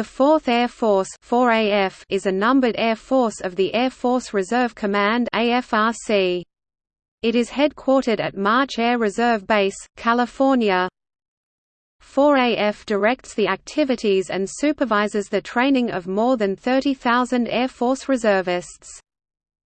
The 4th Air Force 4AF is a numbered air force of the Air Force Reserve Command AFRC. It is headquartered at March Air Reserve Base, California. 4AF directs the activities and supervises the training of more than 30,000 Air Force reservists.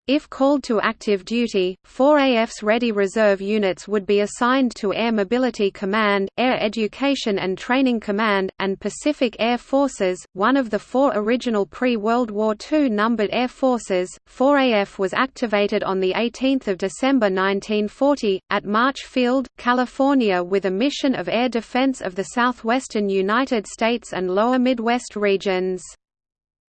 If called to active duty, 4AF's Ready Reserve units would be assigned to Air Mobility Command, Air Education and Training Command, and Pacific Air Forces, one of the four original pre-World War II numbered air forces. 4AF was activated on 18 December 1940, at March Field, California with a mission of air defense of the southwestern United States and lower Midwest regions.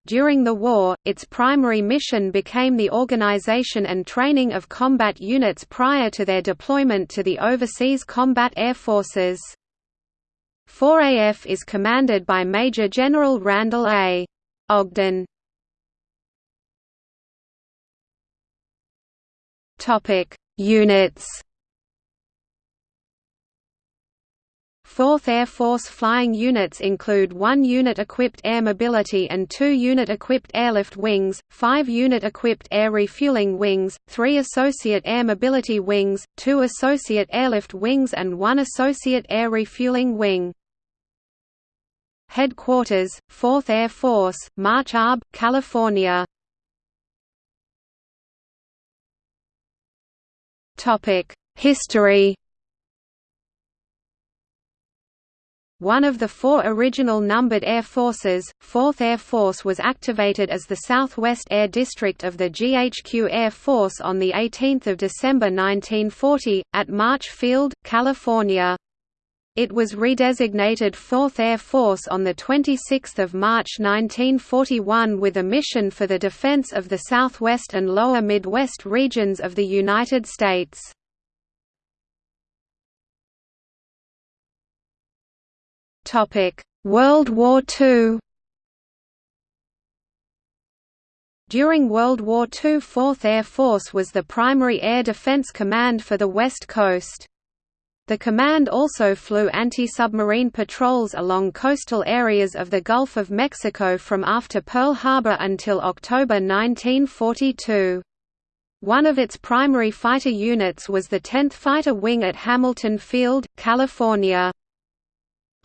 During the war, its primary mission became the organization and training of combat units prior to their deployment to the overseas combat air forces. 4AF is commanded by Major General Randall A. Ogden. Units 4th Air Force flying units include 1 unit-equipped air mobility and 2 unit-equipped airlift wings, 5 unit-equipped air refueling wings, 3 associate air mobility wings, 2 associate airlift wings and 1 associate air refueling wing. Headquarters, 4th Air Force, March Arb, California. History One of the four original numbered air forces, 4th Air Force was activated as the Southwest Air District of the GHQ Air Force on 18 December 1940, at March Field, California. It was redesignated 4th Air Force on 26 March 1941 with a mission for the defense of the Southwest and Lower Midwest regions of the United States. World War II. During World War II 4th Air Force was the primary air defense command for the West Coast. The command also flew anti-submarine patrols along coastal areas of the Gulf of Mexico from after Pearl Harbor until October 1942. One of its primary fighter units was the 10th Fighter Wing at Hamilton Field, California.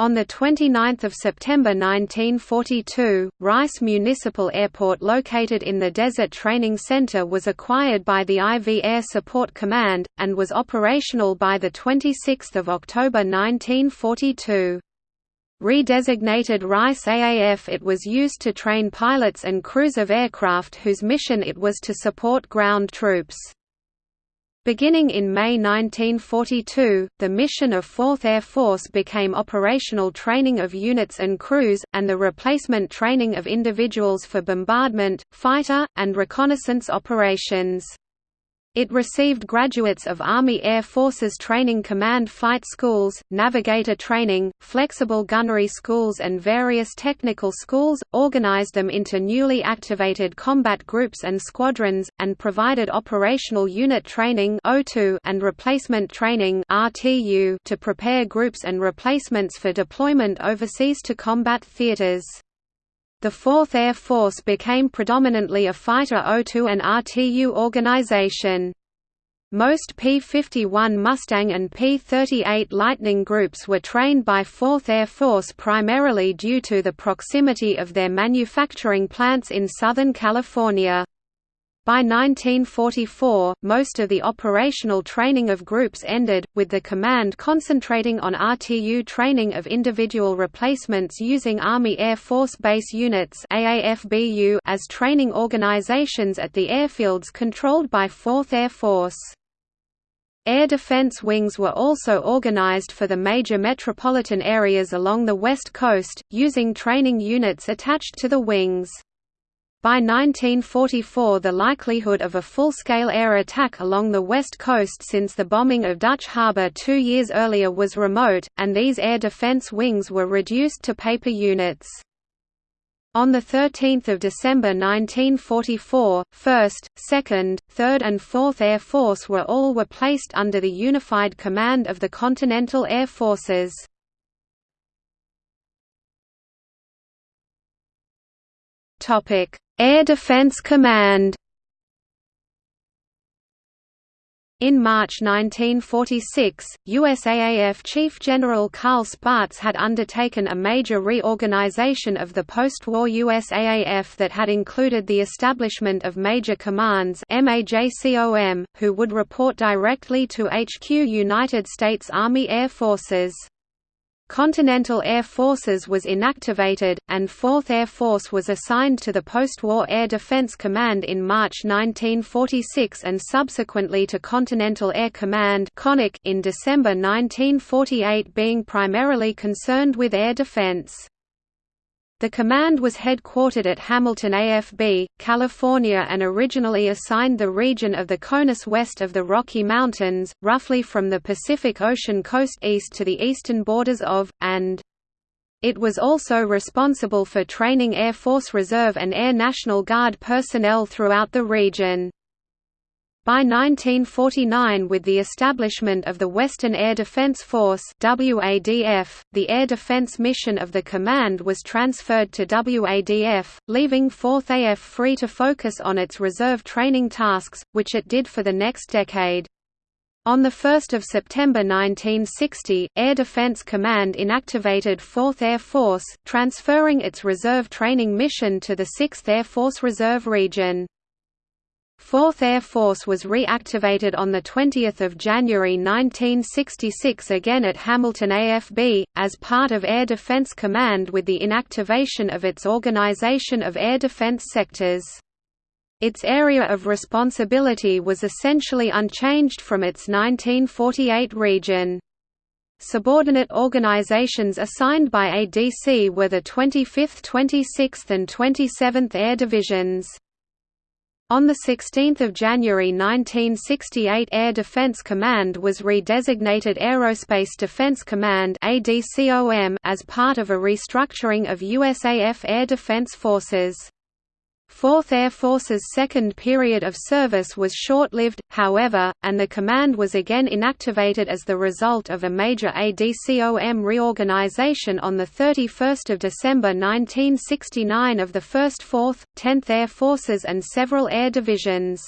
On 29 September 1942, Rice Municipal Airport located in the Desert Training Center was acquired by the IV Air Support Command, and was operational by 26 October 1942. Redesignated Rice AAF it was used to train pilots and crews of aircraft whose mission it was to support ground troops. Beginning in May 1942, the mission of 4th Air Force became operational training of units and crews, and the replacement training of individuals for bombardment, fighter, and reconnaissance operations. It received graduates of Army Air Forces Training Command Fight Schools, Navigator Training, Flexible Gunnery Schools and various technical schools, organized them into newly activated combat groups and squadrons, and provided operational unit training and replacement training to prepare groups and replacements for deployment overseas to combat theaters. The 4th Air Force became predominantly a fighter OTU and RTU organization. Most P-51 Mustang and P-38 Lightning groups were trained by 4th Air Force primarily due to the proximity of their manufacturing plants in Southern California. By 1944, most of the operational training of groups ended, with the command concentrating on RTU training of individual replacements using Army Air Force Base Units as training organizations at the airfields controlled by 4th Air Force. Air defense wings were also organized for the major metropolitan areas along the West Coast, using training units attached to the wings. By 1944 the likelihood of a full-scale air attack along the west coast since the bombing of Dutch Harbor two years earlier was remote, and these air defense wings were reduced to paper units. On 13 December 1944, 1st, 2nd, 3rd and 4th Air Force were all were placed under the unified command of the Continental Air Forces. Air Defense Command In March 1946, USAAF Chief General Carl Spaatz had undertaken a major reorganization of the post-war USAAF that had included the establishment of Major Commands who would report directly to HQ United States Army Air Forces. Continental Air Forces was inactivated, and 4th Air Force was assigned to the post-war Air Defense Command in March 1946 and subsequently to Continental Air Command in December 1948 being primarily concerned with air defense. The command was headquartered at Hamilton AFB, California and originally assigned the region of the Conus west of the Rocky Mountains, roughly from the Pacific Ocean coast east to the eastern borders of, and it was also responsible for training Air Force Reserve and Air National Guard personnel throughout the region. By 1949 with the establishment of the Western Air Defense Force WADF, the air defense mission of the command was transferred to WADF, leaving 4th AF free to focus on its reserve training tasks, which it did for the next decade. On 1 September 1960, Air Defense Command inactivated 4th Air Force, transferring its reserve training mission to the 6th Air Force Reserve Region. 4th Air Force was reactivated on 20 January 1966 again at Hamilton AFB, as part of Air Defense Command with the inactivation of its Organization of Air Defense Sectors. Its area of responsibility was essentially unchanged from its 1948 region. Subordinate organizations assigned by ADC were the 25th 26th and 27th Air Divisions. On 16 January 1968 Air Defense Command was redesignated Aerospace Defense Command as part of a restructuring of USAF Air Defense Forces. 4th Air Force's second period of service was short-lived, however, and the command was again inactivated as the result of a major ADCOM reorganization on 31 December 1969 of the 1st 4th, 10th Air Forces and several air divisions.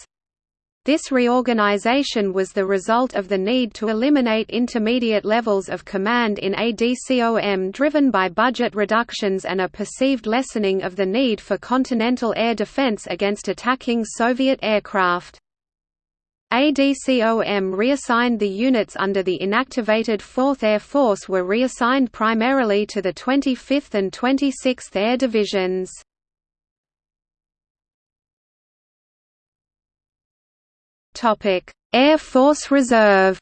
This reorganization was the result of the need to eliminate intermediate levels of command in ADCOM driven by budget reductions and a perceived lessening of the need for continental air defense against attacking Soviet aircraft. ADCOM reassigned the units under the inactivated 4th Air Force were reassigned primarily to the 25th and 26th Air Divisions. Air Force Reserve.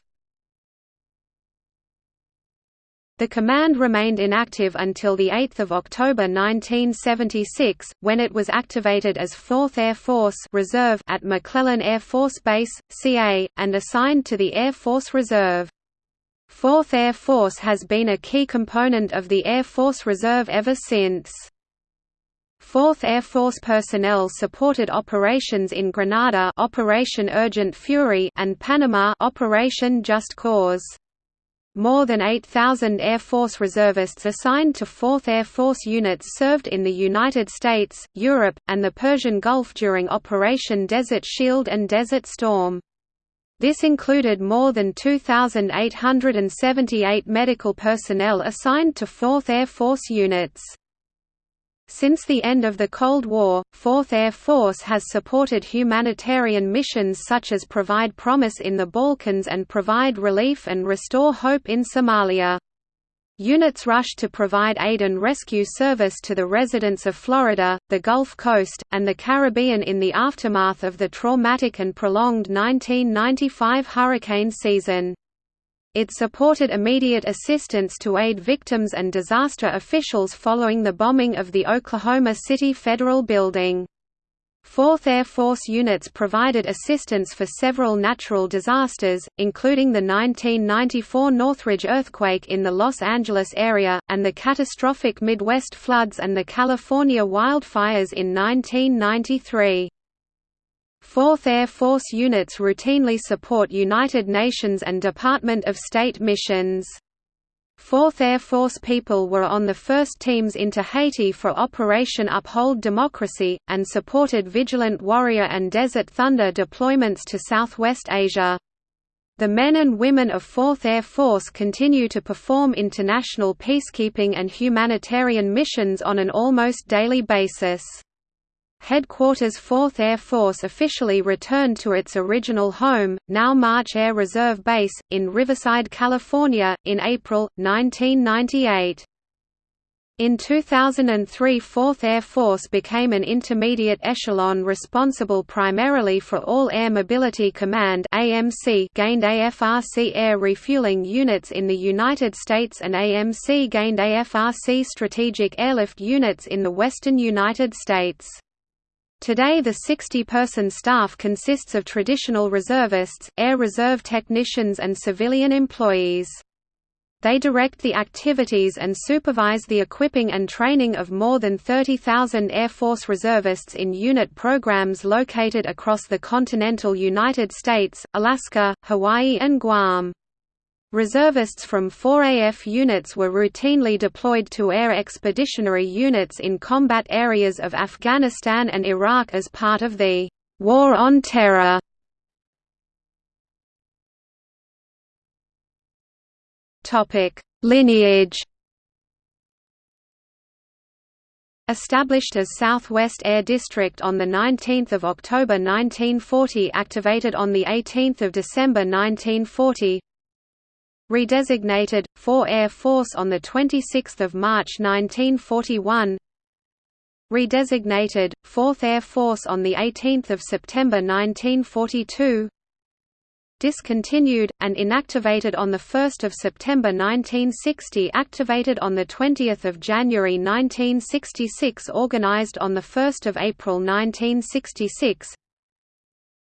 The command remained inactive until 8 October 1976, when it was activated as 4th Air Force Reserve at McClellan Air Force Base, CA, and assigned to the Air Force Reserve. 4th Air Force has been a key component of the Air Force Reserve ever since. 4th Air Force personnel supported operations in Grenada Operation Urgent Fury and Panama Operation Just Cause. More than 8,000 Air Force reservists assigned to 4th Air Force units served in the United States, Europe, and the Persian Gulf during Operation Desert Shield and Desert Storm. This included more than 2,878 medical personnel assigned to 4th Air Force units. Since the end of the Cold War, 4th Air Force has supported humanitarian missions such as Provide Promise in the Balkans and Provide Relief and Restore Hope in Somalia. Units rushed to provide aid and rescue service to the residents of Florida, the Gulf Coast, and the Caribbean in the aftermath of the traumatic and prolonged 1995 hurricane season. It supported immediate assistance to aid victims and disaster officials following the bombing of the Oklahoma City Federal Building. 4th Air Force units provided assistance for several natural disasters, including the 1994 Northridge earthquake in the Los Angeles area, and the catastrophic Midwest floods and the California wildfires in 1993. 4th Air Force units routinely support United Nations and Department of State missions. 4th Air Force people were on the first teams into Haiti for Operation Uphold Democracy, and supported Vigilant Warrior and Desert Thunder deployments to Southwest Asia. The men and women of 4th Air Force continue to perform international peacekeeping and humanitarian missions on an almost daily basis. Headquarters 4th Air Force officially returned to its original home, now March Air Reserve Base, in Riverside, California, in April, 1998. In 2003 4th Air Force became an intermediate echelon responsible primarily for all Air Mobility Command AMC gained AFRC air refueling units in the United States and AMC gained AFRC strategic airlift units in the western United States. Today the 60-person staff consists of traditional reservists, air reserve technicians and civilian employees. They direct the activities and supervise the equipping and training of more than 30,000 Air Force reservists in unit programs located across the continental United States, Alaska, Hawaii and Guam. Reservists from 4AF units were routinely deployed to air expeditionary units in combat areas of Afghanistan and Iraq as part of the War on Terror. Topic: Lineage. Established as Southwest Air District on 19 October 1940 activated on 18 December 1940 Redesignated, 4 Air Force on 26 March 1941 Redesignated, 4th Air Force on 18 September 1942 Discontinued, and inactivated on 1 September 1960 activated on 20 January 1966 organized on 1 April 1966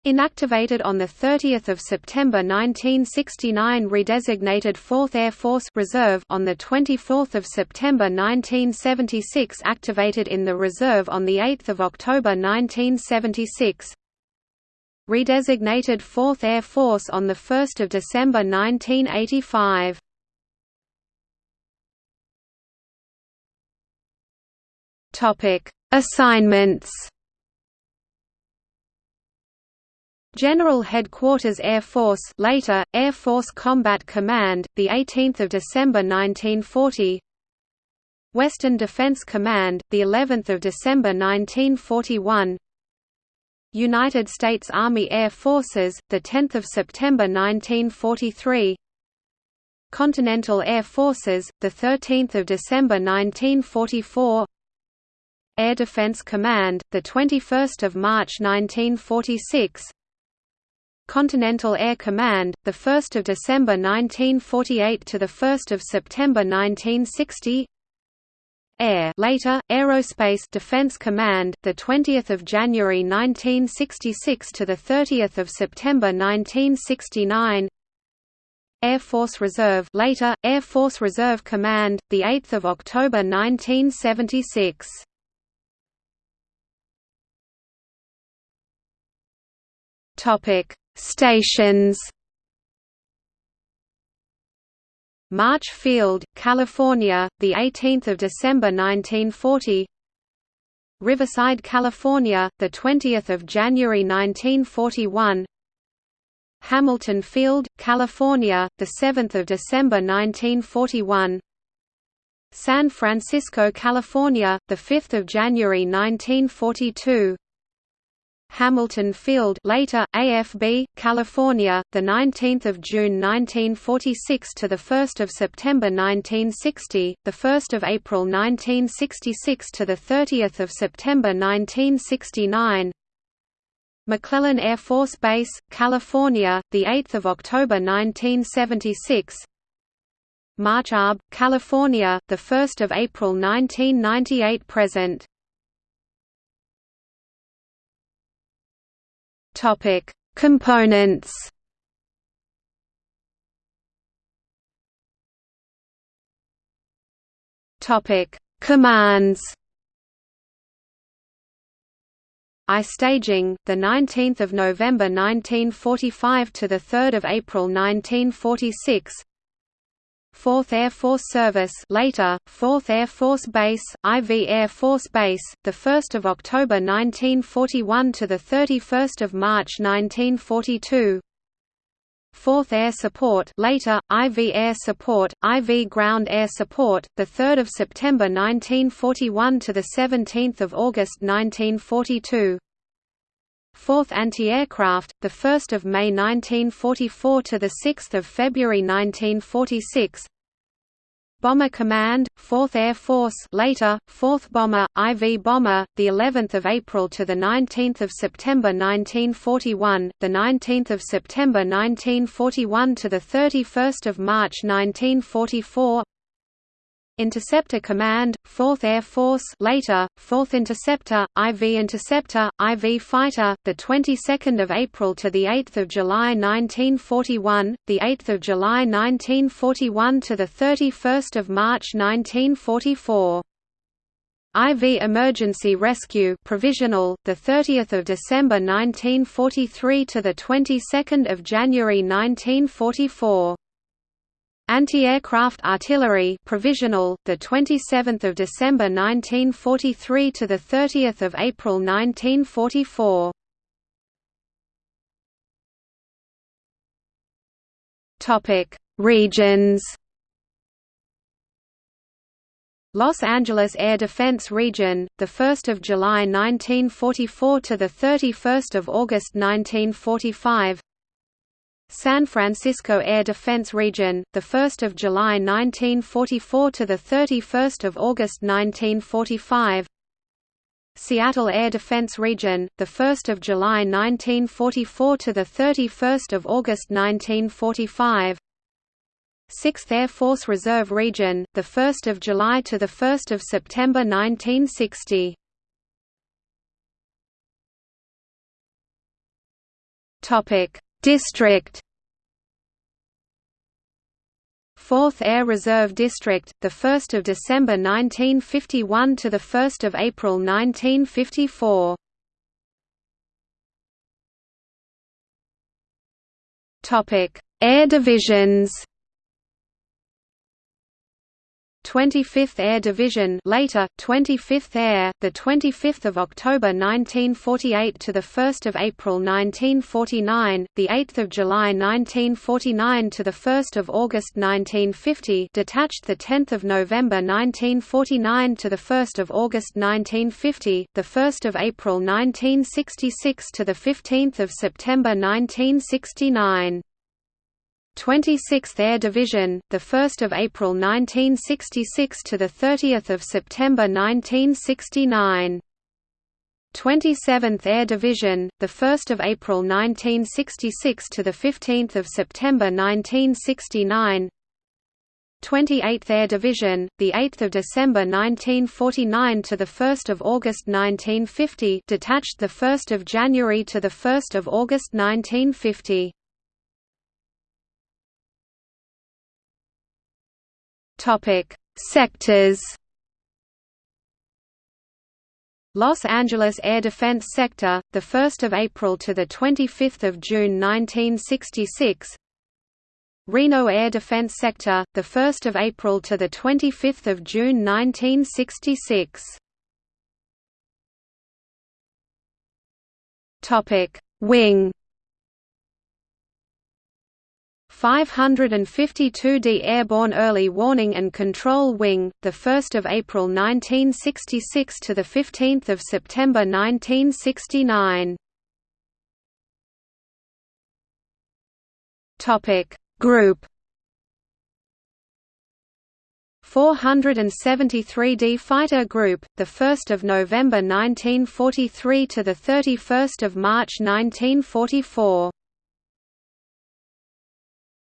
Inactivated on 30 September 1969 redesignated 4th Air Force Reserve on 24 September 1976 activated in the reserve on 8 October 1976 Redesignated 4th Air Force on 1 December 1985 Assignments General Headquarters Air Force later Air Force Combat Command the 18th of December 1940 Western Defense Command the 11th of December 1941 United States Army Air Forces the 10th of September 1943 Continental Air Forces the 13th of December 1944 Air Defense Command the 21st of March 1946 Continental Air Command, 1 December 1948 to 1 September 1960 Air later, Aerospace Defense Command, 20 January 1966 to 30 September 1969 Air Force Reserve later, Air Force Reserve Command, 8 October 1976 Topic Stations March Field, California, the 18th of December 1940. Riverside, California, the 20th of January 1941. Hamilton Field, California, the 7th of December 1941. San Francisco, California, the 5th of January 1942. Hamilton Field later AFB California the 19th of June 1946 to the 1st of September 1960 the 1st of April 1966 to the 30th of September 1969 McClellan Air Force Base California the 8th of October 1976 March Arb California the 1st of April 1998 present Topic: Components. Topic: Commands. I staging, the 19th of November 1945 to the 3rd of April 1946. 4th Air Force Service later, 4th Air Force Base, IV Air Force Base, 1 October 1941 to 31 March 1942 4th Air Support later, IV Air Support, IV Ground Air Support, 3 September 1941 to 17 August 1942 4th Anti-Aircraft, 1 May 1944 to 6 February 1946 Bomber Command, 4th Air Force later, 4th Bomber, IV Bomber, the 11th of April to the 19th of September 1941, the 19th of September 1941 to the 31st of March 1944 Interceptor Command, 4th Air Force later, 4th Interceptor, IV Interceptor, IV Fighter, the 22nd of April to the 8th of July 1941, the 8th of July 1941 to the 31st of March 1944. IV Emergency Rescue Provisional, the 30th of December 1943 to the 22nd of January 1944. Anti-aircraft artillery provisional, the 27th of December 1943 to the 30th of April 1944. Topic: Regions. Los Angeles Air Defense Region, the 1st of July 1944 to the 31st of August 1945. San Francisco Air Defense Region, the 1st of July 1944 to the 31st of August 1945. Seattle Air Defense Region, the 1st of July 1944 to the 31st of August 1945. 6th Air Force Reserve Region, the 1st of July to the 1st of September 1960. Topic: District 4th Air Reserve District, 1 December 1951 to 1 April 1954. Air divisions 25th Air Division later 25th Air the 25th of October 1948 to the 1st of April 1949 the 8th of July 1949 to the 1st of August 1950 detached the 10th of November 1949 to the 1st of August 1950 the 1st of April 1966 to the 15th of September 1969 26th Air Division, the 1st of April 1966 to the 30th of September 1969. 27th Air Division, the 1st of April 1966 to the 15th of September 1969. 28th Air Division, the 8th of December 1949 to the 1st of August 1950, detached the 1st of January to the 1st of August 1950. Topic: Sectors. Los Angeles Air Defense Sector, the 1st of April to the 25th of June 1966. Reno Air Defense Sector, the 1st of April to the 25th of June 1966. Topic: Wing 552d Airborne Early Warning and Control Wing, the 1st of April 1966 to the 15th of September 1969. Topic Group 473d Fighter Group, the 1st of November 1943 to the 31st of March 1944.